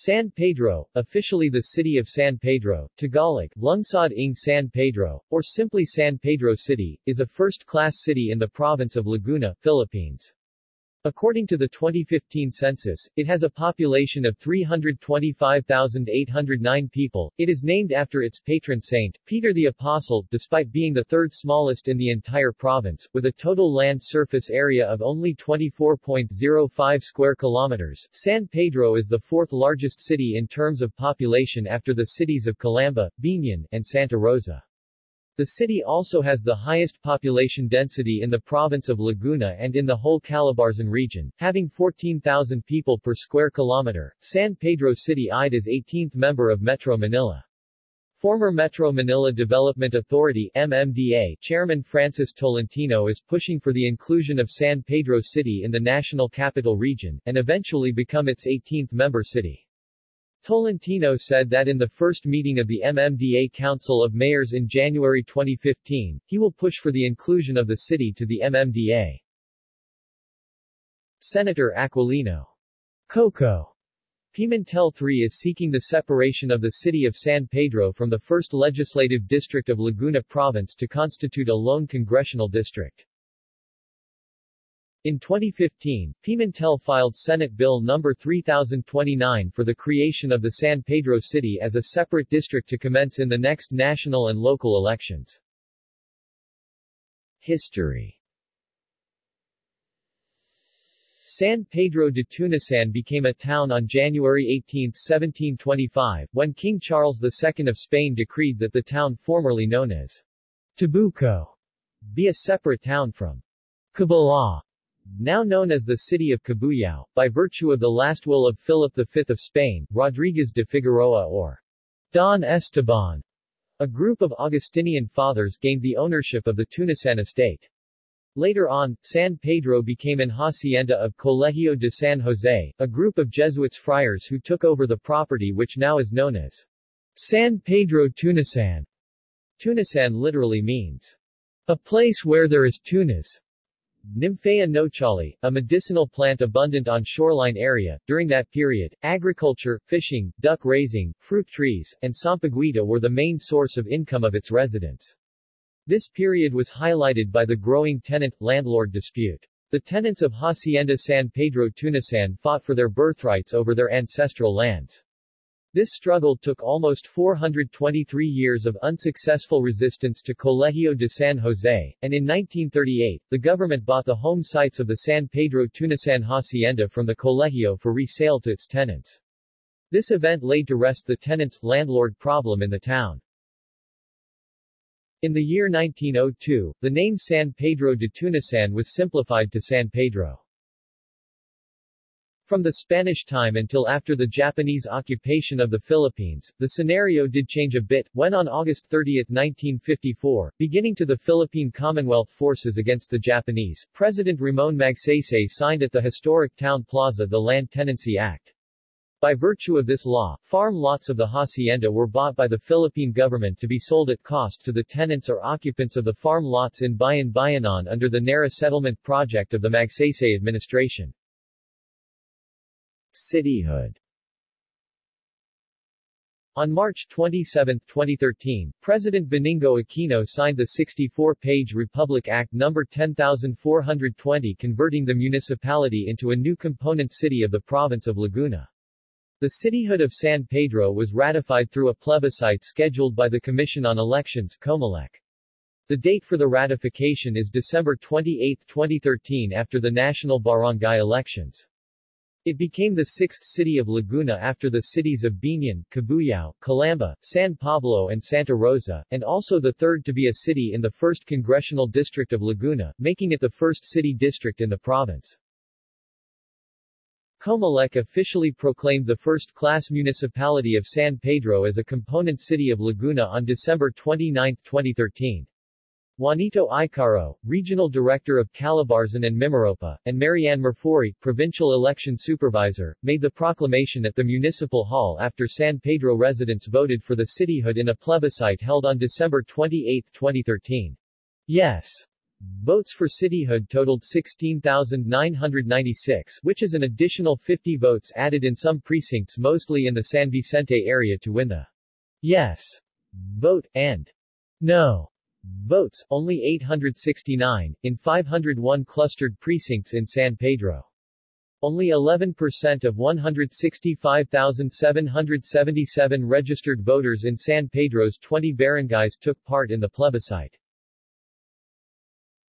San Pedro, officially the city of San Pedro, Tagalog, Lungsod ng San Pedro, or simply San Pedro City, is a first-class city in the province of Laguna, Philippines. According to the 2015 census, it has a population of 325,809 people. It is named after its patron saint, Peter the Apostle, despite being the third smallest in the entire province, with a total land surface area of only 24.05 square kilometers. San Pedro is the fourth largest city in terms of population after the cities of Calamba, Biñan, and Santa Rosa. The city also has the highest population density in the province of Laguna and in the whole Calabarzon region, having 14,000 people per square kilometer. San Pedro City eyed as 18th member of Metro Manila. Former Metro Manila Development Authority MMDA Chairman Francis Tolentino is pushing for the inclusion of San Pedro City in the National Capital Region, and eventually become its 18th member city. Tolentino said that in the first meeting of the MMDA Council of Mayors in January 2015, he will push for the inclusion of the city to the MMDA. Senator Aquilino Coco Pimentel III is seeking the separation of the city of San Pedro from the 1st Legislative District of Laguna Province to constitute a lone congressional district. In 2015, Pimentel filed Senate Bill No. 3029 for the creation of the San Pedro City as a separate district to commence in the next national and local elections. History San Pedro de Tunasan became a town on January 18, 1725, when King Charles II of Spain decreed that the town formerly known as Tabuco be a separate town from Cabala, now known as the city of Cabuyao, by virtue of the last will of Philip V of Spain, Rodriguez de Figueroa or Don Esteban. A group of Augustinian fathers gained the ownership of the Tunasan estate. Later on, San Pedro became an hacienda of Colegio de San Jose, a group of Jesuits friars who took over the property which now is known as San Pedro Tunasan. Tunasan literally means a place where there is tunas. Nymphaea nouchali, a medicinal plant abundant on shoreline area. During that period, agriculture, fishing, duck raising, fruit trees, and sampaguita were the main source of income of its residents. This period was highlighted by the growing tenant-landlord dispute. The tenants of Hacienda San Pedro Tunasan fought for their birthrights over their ancestral lands. This struggle took almost 423 years of unsuccessful resistance to Colegio de San Jose, and in 1938, the government bought the home sites of the San Pedro Tunasan Hacienda from the Colegio for resale to its tenants. This event laid to rest the tenants-landlord problem in the town. In the year 1902, the name San Pedro de Tunasan was simplified to San Pedro. From the Spanish time until after the Japanese occupation of the Philippines, the scenario did change a bit, when on August 30, 1954, beginning to the Philippine Commonwealth forces against the Japanese, President Ramon Magsaysay signed at the historic town plaza the Land Tenancy Act. By virtue of this law, farm lots of the hacienda were bought by the Philippine government to be sold at cost to the tenants or occupants of the farm lots in Bayan Bayanan under the NARRA settlement project of the Magsaysay administration. Cityhood on March 27, 2013, President Benigno Aquino signed the 64-page Republic Act No. 10420 converting the municipality into a new component city of the province of Laguna. The cityhood of San Pedro was ratified through a plebiscite scheduled by the Commission on Elections COMELEC. The date for the ratification is December 28, 2013 after the national barangay elections. It became the sixth city of Laguna after the cities of Biñan, Cabuyao, Calamba, San Pablo and Santa Rosa, and also the third to be a city in the 1st Congressional District of Laguna, making it the first city district in the province. Comelec officially proclaimed the first-class municipality of San Pedro as a component city of Laguna on December 29, 2013. Juanito Icaro, Regional Director of Calabarzon and Mimaropa, and Marianne Murfori, Provincial Election Supervisor, made the proclamation at the Municipal Hall after San Pedro residents voted for the cityhood in a plebiscite held on December 28, 2013. Yes. Votes for cityhood totaled 16,996 which is an additional 50 votes added in some precincts mostly in the San Vicente area to win the yes. Vote, and no votes, only 869, in 501 clustered precincts in San Pedro. Only 11% of 165,777 registered voters in San Pedro's 20 barangays took part in the plebiscite.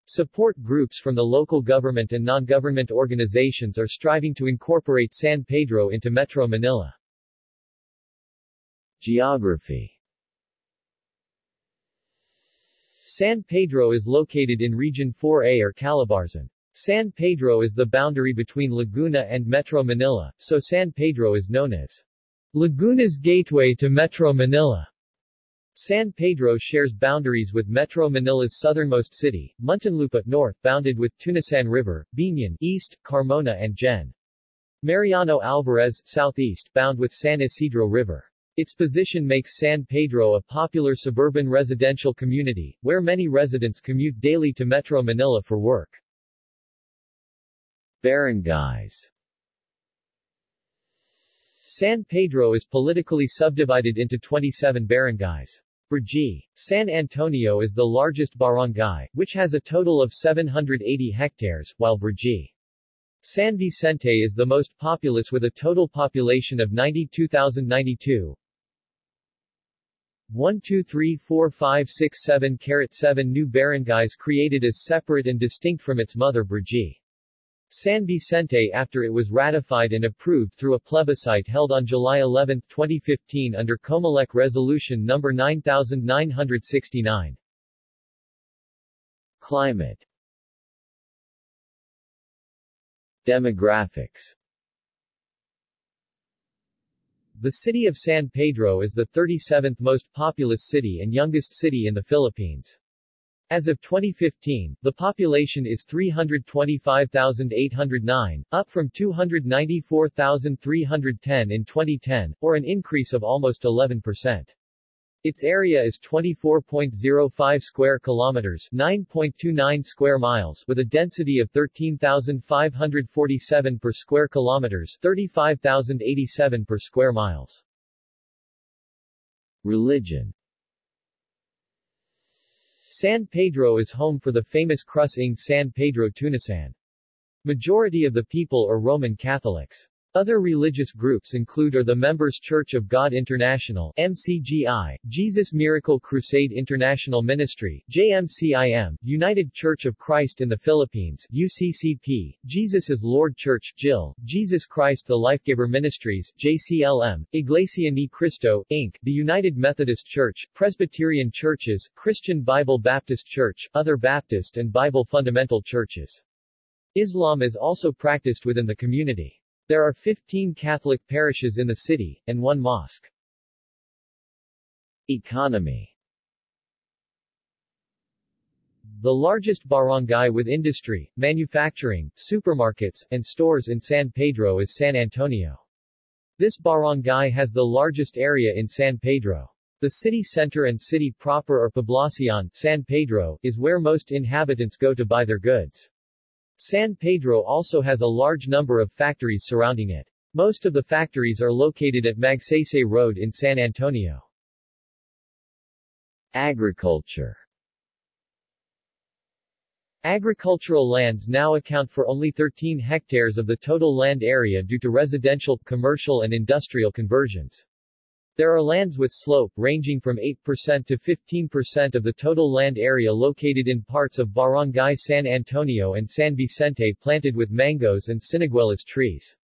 Support groups from the local government and non-government organizations are striving to incorporate San Pedro into Metro Manila. Geography San Pedro is located in Region 4A or Calabarzon. San Pedro is the boundary between Laguna and Metro Manila, so San Pedro is known as Laguna's gateway to Metro Manila. San Pedro shares boundaries with Metro Manila's southernmost city, Muntinlupa north, bounded with Tunasan River, Biñan east, Carmona and Gen. Mariano Alvarez southeast, bound with San Isidro River. Its position makes San Pedro a popular suburban residential community, where many residents commute daily to Metro Manila for work. Barangays San Pedro is politically subdivided into 27 barangays. Brgy. San Antonio is the largest barangay, which has a total of 780 hectares, while Brgy. San Vicente is the most populous with a total population of 92,092. 1 2 3 4 5 6 7 7 new barangays created as separate and distinct from its mother Brgy. San Vicente after it was ratified and approved through a plebiscite held on July 11, 2015 under Comelec Resolution No. 9969. Climate Demographics The city of San Pedro is the 37th most populous city and youngest city in the Philippines. As of 2015, the population is 325,809, up from 294,310 in 2010, or an increase of almost 11%. Its area is 24.05 square kilometers, 9.29 square miles, with a density of 13,547 per square kilometers, 35,087 per square miles. Religion San Pedro is home for the famous Cruz ng San Pedro Tunasan. Majority of the people are Roman Catholics. Other religious groups include are the Members Church of God International MCGI, Jesus Miracle Crusade International Ministry JMCIM, United Church of Christ in the Philippines UCCP, Jesus is Lord Church JIL, Jesus Christ the Lifegiver Ministries JCLM, Iglesia Ni Cristo, Inc., the United Methodist Church, Presbyterian Churches, Christian Bible Baptist Church, other Baptist and Bible Fundamental Churches. Islam is also practiced within the community. There are 15 Catholic parishes in the city, and one mosque. Economy The largest barangay with industry, manufacturing, supermarkets, and stores in San Pedro is San Antonio. This barangay has the largest area in San Pedro. The city center and city proper or Poblacion, San Pedro, is where most inhabitants go to buy their goods. San Pedro also has a large number of factories surrounding it. Most of the factories are located at Magsaysay Road in San Antonio. Agriculture Agricultural lands now account for only 13 hectares of the total land area due to residential, commercial and industrial conversions. There are lands with slope ranging from 8% to 15% of the total land area located in parts of Barangay San Antonio and San Vicente planted with mangoes and siniguelas trees.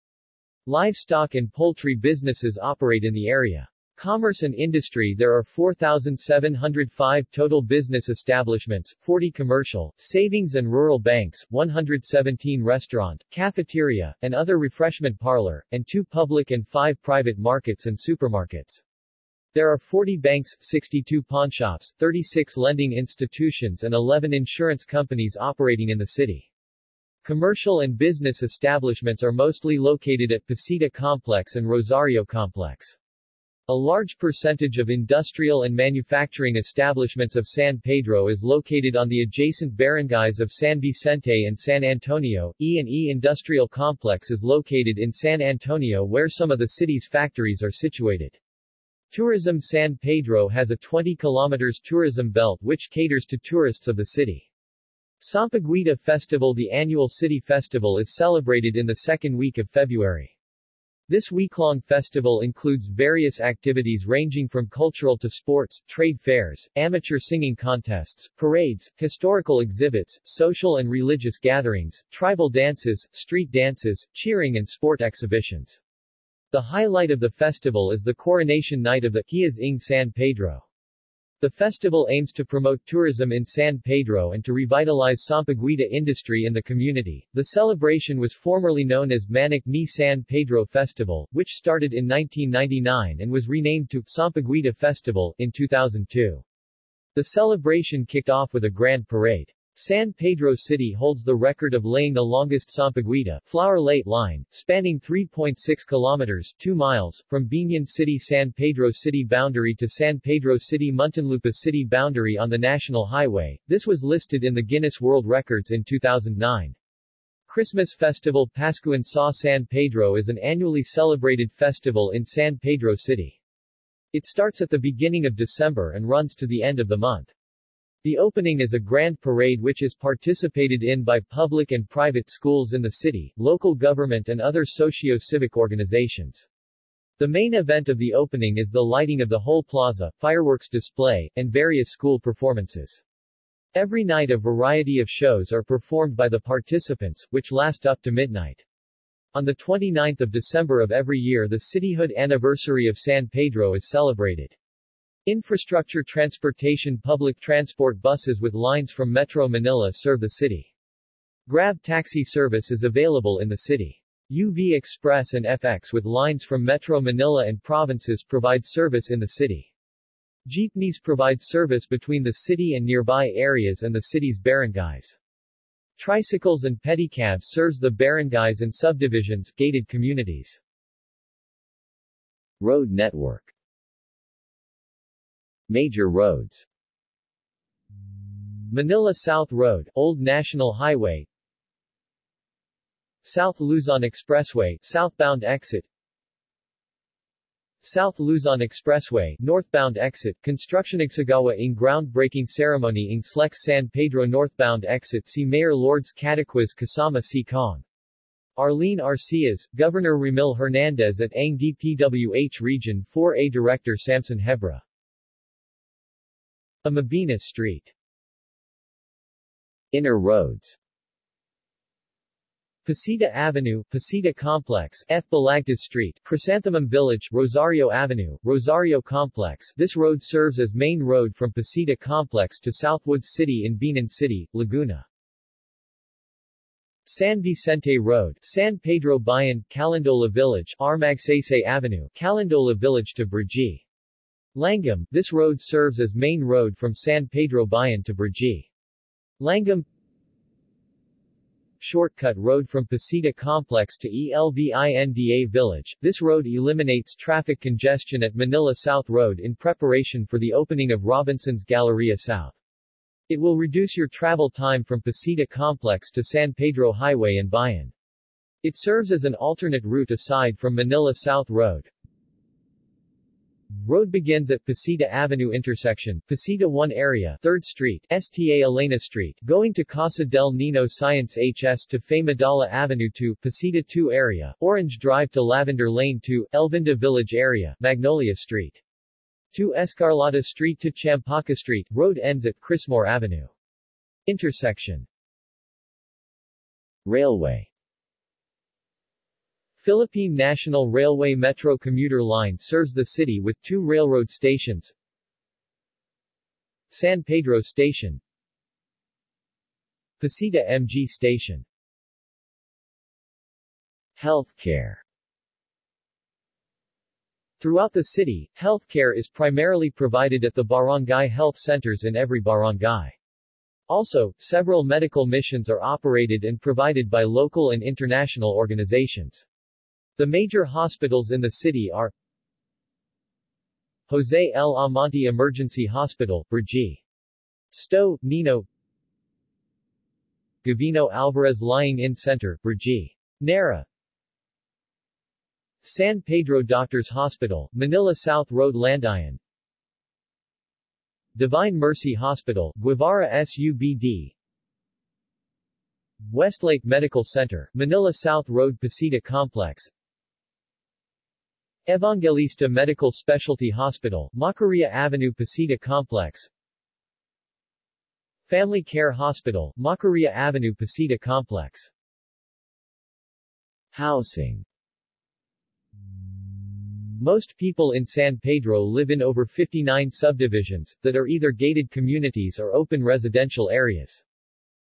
Livestock and poultry businesses operate in the area. Commerce and industry There are 4,705 total business establishments, 40 commercial, savings and rural banks, 117 restaurant, cafeteria, and other refreshment parlor, and 2 public and 5 private markets and supermarkets. There are 40 banks, 62 pawnshops, 36 lending institutions and 11 insurance companies operating in the city. Commercial and business establishments are mostly located at Pacita Complex and Rosario Complex. A large percentage of industrial and manufacturing establishments of San Pedro is located on the adjacent barangays of San Vicente and San Antonio. E&E Industrial Complex is located in San Antonio where some of the city's factories are situated. Tourism San Pedro has a 20 km tourism belt which caters to tourists of the city. Sampaguita Festival The annual city festival is celebrated in the second week of February. This week-long festival includes various activities ranging from cultural to sports, trade fairs, amateur singing contests, parades, historical exhibits, social and religious gatherings, tribal dances, street dances, cheering and sport exhibitions. The highlight of the festival is the coronation night of the Días ng San Pedro. The festival aims to promote tourism in San Pedro and to revitalize Sampaguita industry in the community. The celebration was formerly known as Manic ni San Pedro Festival, which started in 1999 and was renamed to Sampaguita Festival in 2002. The celebration kicked off with a grand parade. San Pedro City holds the record of laying the longest Sampaguita flower late line, spanning 3.6 kilometers 2 miles, from Biñan City San Pedro City boundary to San Pedro City Muntinlupa City boundary on the National Highway. This was listed in the Guinness World Records in 2009. Christmas Festival Pascuan sa San Pedro is an annually celebrated festival in San Pedro City. It starts at the beginning of December and runs to the end of the month. The opening is a grand parade which is participated in by public and private schools in the city, local government and other socio-civic organizations. The main event of the opening is the lighting of the whole plaza, fireworks display, and various school performances. Every night a variety of shows are performed by the participants, which last up to midnight. On the 29th of December of every year the cityhood anniversary of San Pedro is celebrated. Infrastructure transportation Public transport buses with lines from Metro Manila serve the city. Grab taxi service is available in the city. UV Express and FX with lines from Metro Manila and provinces provide service in the city. Jeepneys provide service between the city and nearby areas and the city's barangays. Tricycles and pedicabs serves the barangays and subdivisions, gated communities. Road network Major roads. Manila South Road, Old National Highway. South Luzon Expressway, southbound exit. South Luzon Expressway, northbound exit, construction Igsagawa in groundbreaking ceremony in Slex San Pedro northbound exit. See Mayor Lourdes Cataquiz Kasama Si Kong. Arlene Arcillas, Governor Ramil Hernandez at Ang DPWH Region 4A Director Samson Hebra. Amabina Street Inner roads Pacita Avenue, Pacita Complex, F. Balagtas Street, Chrysanthemum Village, Rosario Avenue, Rosario Complex. This road serves as main road from Pacita Complex to Southwoods City in Biñan City, Laguna. San Vicente Road, San Pedro Bayan, Calindola Village, Armagsaysay Avenue, Calindola Village to Brgy. Langgam, this road serves as main road from San Pedro Bayan to Brgy. Langgam Shortcut road from Pacita Complex to ELVINDA Village. This road eliminates traffic congestion at Manila South Road in preparation for the opening of Robinson's Galleria South. It will reduce your travel time from Pacita Complex to San Pedro Highway and Bayan. It serves as an alternate route aside from Manila South Road. Road begins at Pacita Avenue intersection, Pacita 1 area, 3rd Street, STA Elena Street, going to Casa del Nino Science HS to Madala Avenue to Pacita 2 area, Orange Drive to Lavender Lane to Elvinda Village area, Magnolia Street. To Escarlata Street to Champaca Street, road ends at Chrismore Avenue. Intersection Railway Philippine National Railway Metro commuter line serves the city with two railroad stations. San Pedro Station Pacita MG Station Healthcare Throughout the city, healthcare is primarily provided at the barangay health centers in every barangay. Also, several medical missions are operated and provided by local and international organizations. The major hospitals in the city are Jose L. Amante Emergency Hospital, Brgy. Sto, Nino Gavino Alvarez Lying-In Center, Brgy. Narra San Pedro Doctors Hospital, Manila South Road Landayan Divine Mercy Hospital, Guevara SUBD Westlake Medical Center, Manila South Road Pacita Complex Evangelista Medical Specialty Hospital, Macarilla Avenue Pacita Complex Family Care Hospital, Macarilla Avenue Pacita Complex Housing most people in San Pedro live in over 59 subdivisions, that are either gated communities or open residential areas.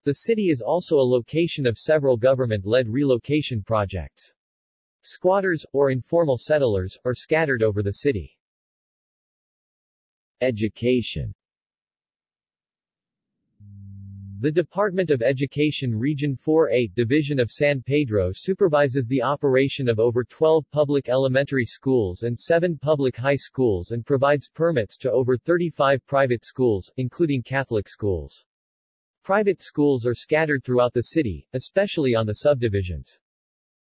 The city is also a location of several government-led relocation projects. Squatters, or informal settlers, are scattered over the city. Education the Department of Education Region 4A, Division of San Pedro supervises the operation of over 12 public elementary schools and 7 public high schools and provides permits to over 35 private schools, including Catholic schools. Private schools are scattered throughout the city, especially on the subdivisions.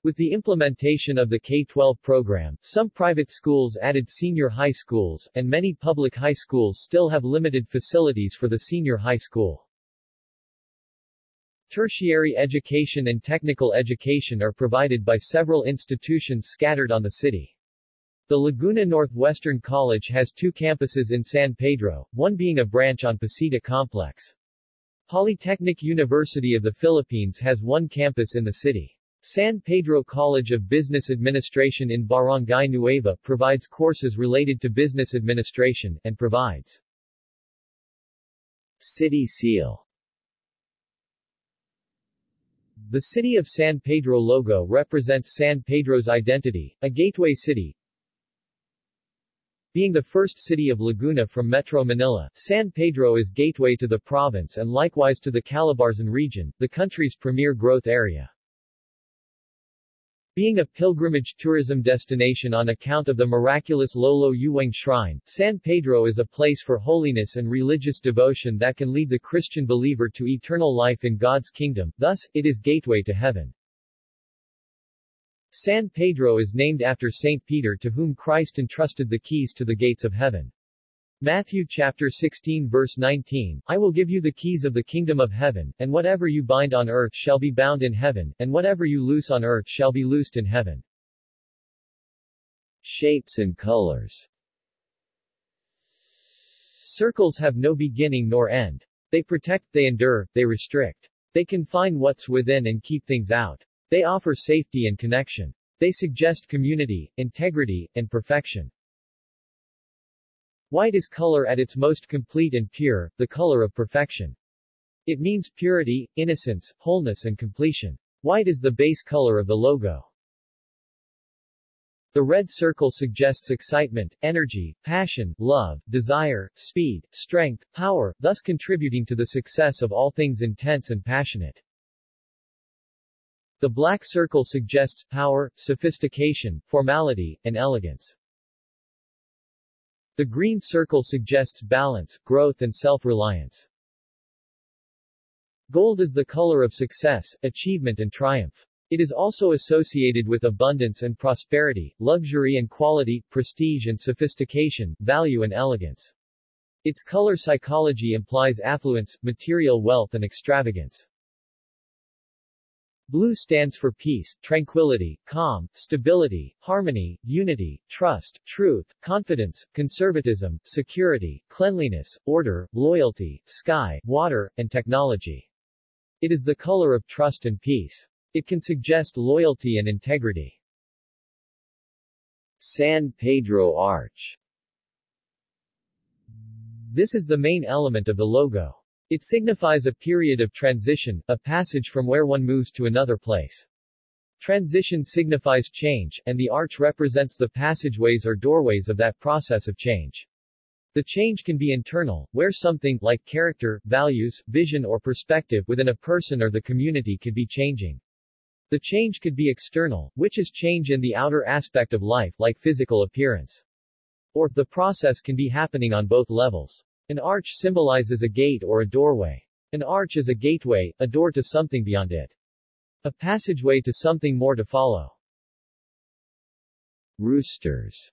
With the implementation of the K-12 program, some private schools added senior high schools, and many public high schools still have limited facilities for the senior high school. Tertiary education and technical education are provided by several institutions scattered on the city. The Laguna Northwestern College has two campuses in San Pedro, one being a branch on Pacita Complex. Polytechnic University of the Philippines has one campus in the city. San Pedro College of Business Administration in Barangay Nueva provides courses related to business administration, and provides City Seal the city of San Pedro logo represents San Pedro's identity, a gateway city. Being the first city of Laguna from Metro Manila, San Pedro is gateway to the province and likewise to the Calabarzon region, the country's premier growth area. Being a pilgrimage tourism destination on account of the miraculous Lolo Uweng Shrine, San Pedro is a place for holiness and religious devotion that can lead the Christian believer to eternal life in God's kingdom, thus, it is gateway to heaven. San Pedro is named after Saint Peter to whom Christ entrusted the keys to the gates of heaven. Matthew chapter 16 verse 19, I will give you the keys of the kingdom of heaven, and whatever you bind on earth shall be bound in heaven, and whatever you loose on earth shall be loosed in heaven. Shapes and colors Circles have no beginning nor end. They protect, they endure, they restrict. They confine what's within and keep things out. They offer safety and connection. They suggest community, integrity, and perfection. White is color at its most complete and pure, the color of perfection. It means purity, innocence, wholeness and completion. White is the base color of the logo. The red circle suggests excitement, energy, passion, love, desire, speed, strength, power, thus contributing to the success of all things intense and passionate. The black circle suggests power, sophistication, formality, and elegance. The green circle suggests balance, growth and self-reliance. Gold is the color of success, achievement and triumph. It is also associated with abundance and prosperity, luxury and quality, prestige and sophistication, value and elegance. Its color psychology implies affluence, material wealth and extravagance. Blue stands for peace, tranquility, calm, stability, harmony, unity, trust, truth, confidence, conservatism, security, cleanliness, order, loyalty, sky, water, and technology. It is the color of trust and peace. It can suggest loyalty and integrity. San Pedro Arch This is the main element of the logo. It signifies a period of transition, a passage from where one moves to another place. Transition signifies change, and the arch represents the passageways or doorways of that process of change. The change can be internal, where something, like character, values, vision or perspective within a person or the community could be changing. The change could be external, which is change in the outer aspect of life, like physical appearance. Or, the process can be happening on both levels. An arch symbolizes a gate or a doorway. An arch is a gateway, a door to something beyond it. A passageway to something more to follow. Roosters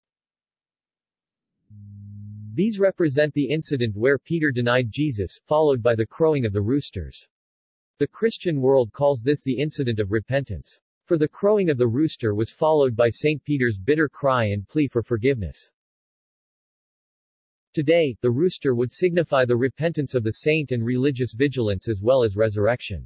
These represent the incident where Peter denied Jesus, followed by the crowing of the roosters. The Christian world calls this the incident of repentance. For the crowing of the rooster was followed by St. Peter's bitter cry and plea for forgiveness. Today, the rooster would signify the repentance of the saint and religious vigilance as well as resurrection.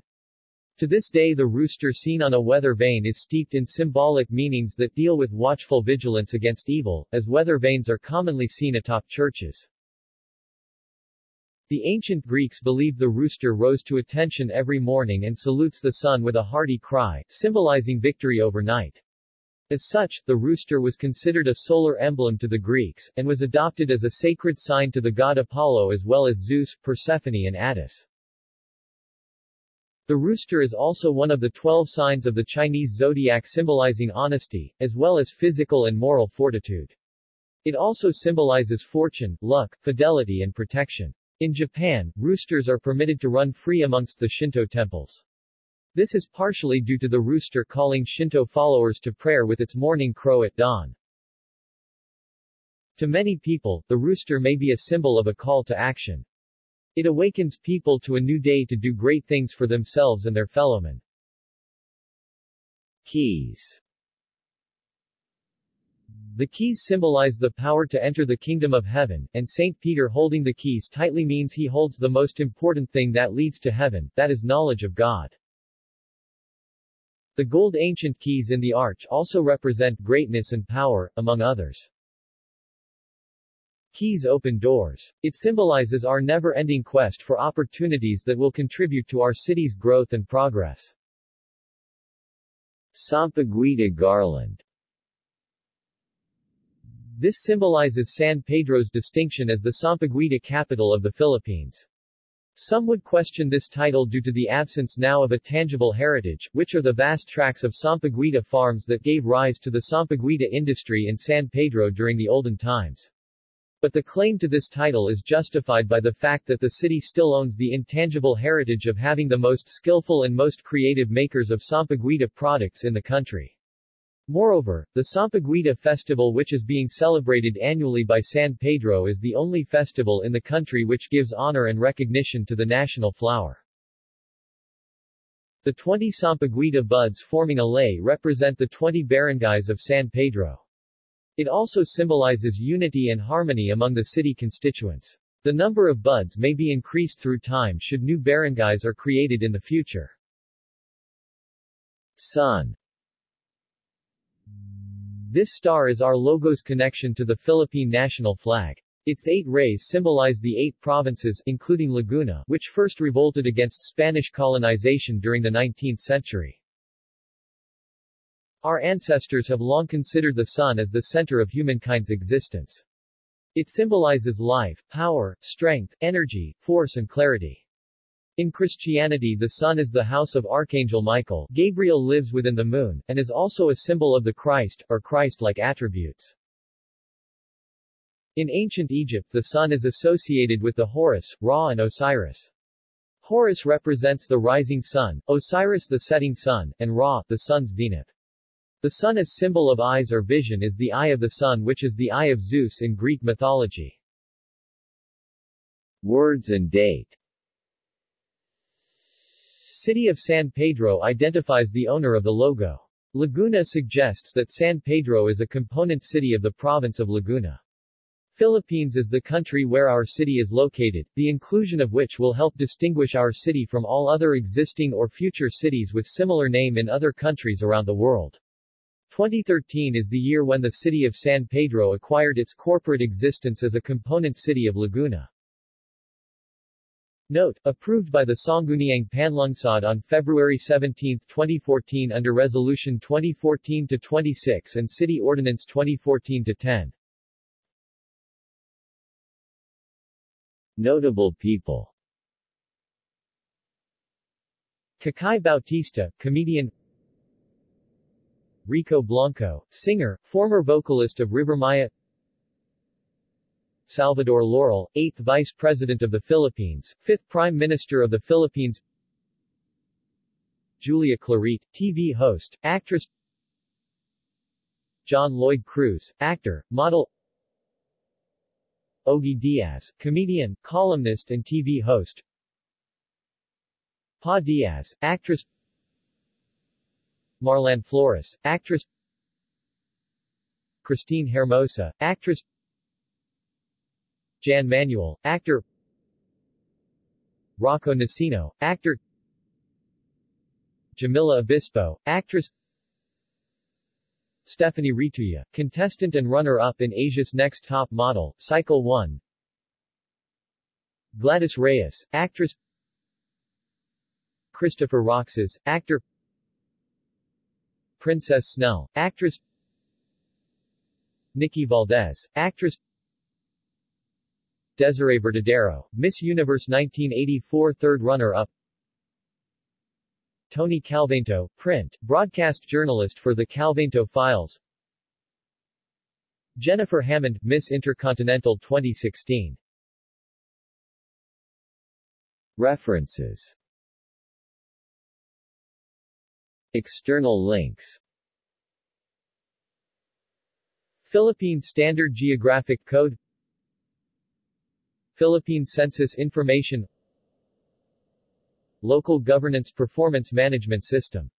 To this day the rooster seen on a weather vane is steeped in symbolic meanings that deal with watchful vigilance against evil, as weather vanes are commonly seen atop churches. The ancient Greeks believed the rooster rose to attention every morning and salutes the sun with a hearty cry, symbolizing victory over night. As such, the rooster was considered a solar emblem to the Greeks, and was adopted as a sacred sign to the god Apollo as well as Zeus, Persephone and Attis. The rooster is also one of the twelve signs of the Chinese zodiac symbolizing honesty, as well as physical and moral fortitude. It also symbolizes fortune, luck, fidelity and protection. In Japan, roosters are permitted to run free amongst the Shinto temples. This is partially due to the rooster calling Shinto followers to prayer with its morning crow at dawn. To many people, the rooster may be a symbol of a call to action. It awakens people to a new day to do great things for themselves and their fellowmen. Keys the keys symbolize the power to enter the kingdom of heaven, and St. Peter holding the keys tightly means he holds the most important thing that leads to heaven, that is knowledge of God. The gold ancient keys in the arch also represent greatness and power, among others. Keys open doors. It symbolizes our never-ending quest for opportunities that will contribute to our city's growth and progress. Sampaguita garland this symbolizes San Pedro's distinction as the Sampaguita capital of the Philippines. Some would question this title due to the absence now of a tangible heritage, which are the vast tracts of Sampaguita farms that gave rise to the Sampaguita industry in San Pedro during the olden times. But the claim to this title is justified by the fact that the city still owns the intangible heritage of having the most skillful and most creative makers of Sampaguita products in the country. Moreover, the Sampaguita festival which is being celebrated annually by San Pedro is the only festival in the country which gives honor and recognition to the national flower. The 20 Sampaguita buds forming a lei represent the 20 barangays of San Pedro. It also symbolizes unity and harmony among the city constituents. The number of buds may be increased through time should new barangays are created in the future. Sun this star is our logo's connection to the Philippine national flag. Its eight rays symbolize the eight provinces, including Laguna, which first revolted against Spanish colonization during the 19th century. Our ancestors have long considered the sun as the center of humankind's existence. It symbolizes life, power, strength, energy, force and clarity. In Christianity the sun is the house of Archangel Michael, Gabriel lives within the moon, and is also a symbol of the Christ, or Christ-like attributes. In ancient Egypt the sun is associated with the Horus, Ra and Osiris. Horus represents the rising sun, Osiris the setting sun, and Ra, the sun's zenith. The sun as symbol of eyes or vision is the eye of the sun which is the eye of Zeus in Greek mythology. Words and date City of San Pedro identifies the owner of the logo. Laguna suggests that San Pedro is a component city of the province of Laguna. Philippines is the country where our city is located, the inclusion of which will help distinguish our city from all other existing or future cities with similar name in other countries around the world. 2013 is the year when the city of San Pedro acquired its corporate existence as a component city of Laguna. Note, approved by the Sangguniang Panlungsod on February 17, 2014 under Resolution 2014-26 and City Ordinance 2014-10. Notable people. Kakai Bautista, comedian. Rico Blanco, singer, former vocalist of Rivermaya Salvador Laurel, 8th Vice President of the Philippines, 5th Prime Minister of the Philippines. Julia Clarete, TV host, actress. John Lloyd Cruz, actor, model. Ogie Diaz, comedian, columnist and TV host. Pa Diaz, actress. Marlann Flores, actress. Kristine Hermosa, actress Jan Manual, actor. Rocco Nacino, actor. Jamilla Obispo, actress. Stephanie Retuya, contestant and runner-up in Asia's Next Top Model, Cycle 1 Gladys Reyes, actress. Christopher Roxas, actor. Princess Snell, actress. Nikki Valdez, actress Desiree Verdadero, Miss Universe 1984 third runner-up Tony Calvento, print, broadcast journalist for the Calvento Files. Jennifer Hammond, Miss Intercontinental 2016 References. External links. Philippine Standard Geographic Code Philippine Census Information Local Governance Performance Management System